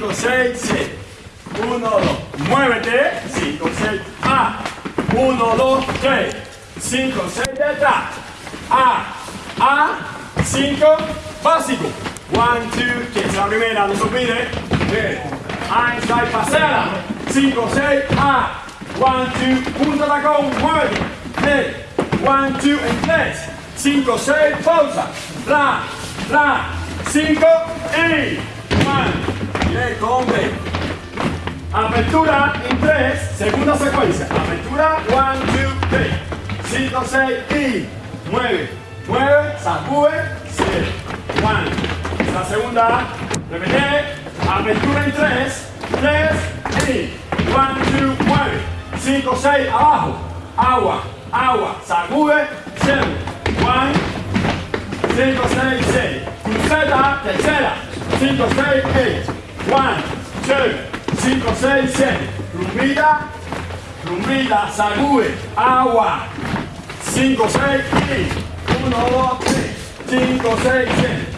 5, 6, 7. 1, 2. Muévete. 5, 6. A. 1, 2, 3. 5, 6 detrás. A. A. 5. Básico. 1, 2, que es la primera, no se olvide. Bien. Einstein, pasela. 5, 6. A. 1, 2. Punta tacón. Muévete. Bien. 1, 2 en 3. 5, 6. Pausa. Ra. Ra. 5 y Apertura en 3, segunda secuencia. Apertura, 1, 2, 3. 5, 6 y 9. 9, sacude, 7. 1. La segunda, repite. Apertura en 3, 3 y 1, 2, 9. 5, 6, abajo. Agua, agua, sacude, 7. 1, 5, 6, 6. Cruceta, tercera. 5, 6, 8. 1, 2, 5, 6, 7. Rumbita, rumbita, sacude, agua. 5, 6 y 1, 2, 3. 5, 6, 7.